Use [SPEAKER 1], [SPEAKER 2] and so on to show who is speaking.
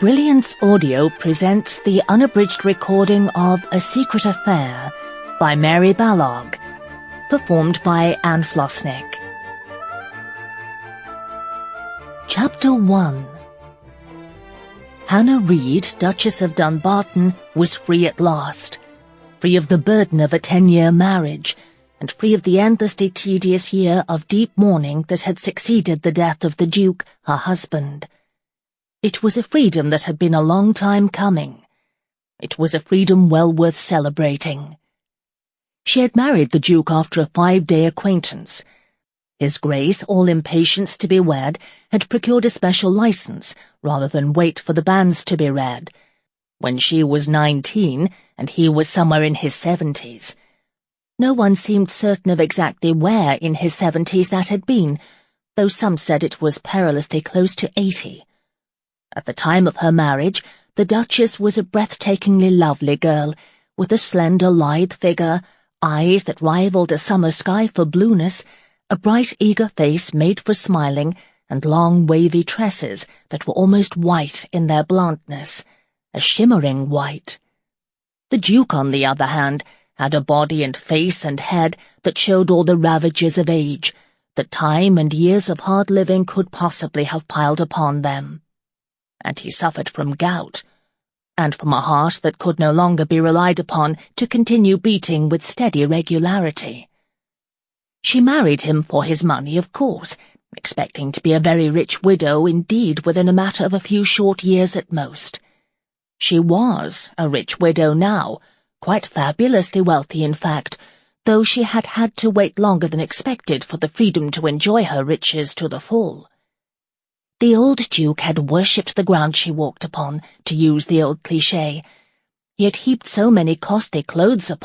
[SPEAKER 1] Brilliance Audio presents the unabridged recording of A Secret Affair by Mary Balogh, performed by Anne Flosnik. Chapter 1 Hannah Reid, Duchess of Dunbarton, was free at last, free of the burden of a ten-year marriage, and free of the endlessly tedious year of deep mourning that had succeeded the death of the Duke, her husband. It was a freedom that had been a long time coming. It was a freedom well worth celebrating. She had married the Duke after a five-day acquaintance. His Grace, all impatience to be wed, had procured a special license, rather than wait for the banns to be read. When she was nineteen, and he was somewhere in his seventies. No one seemed certain of exactly where in his seventies that had been, though some said it was perilously close to eighty. At the time of her marriage, the Duchess was a breathtakingly lovely girl, with a slender, lithe figure, eyes that rivaled a summer sky for blueness, a bright, eager face made for smiling, and long, wavy tresses that were almost white in their bluntness, a shimmering white. The Duke, on the other hand, had a body and face and head that showed all the ravages of age, that time and years of hard living could possibly have piled upon them and he suffered from gout, and from a heart that could no longer be relied upon to continue beating with steady regularity. She married him for his money, of course, expecting to be a very rich widow indeed within a matter of a few short years at most. She was a rich widow now, quite fabulously wealthy in fact, though she had had to wait longer than expected for the freedom to enjoy her riches to the full. The old Duke had worshipped the ground she walked upon, to use the old cliché. Had heaped so many costly clothes upon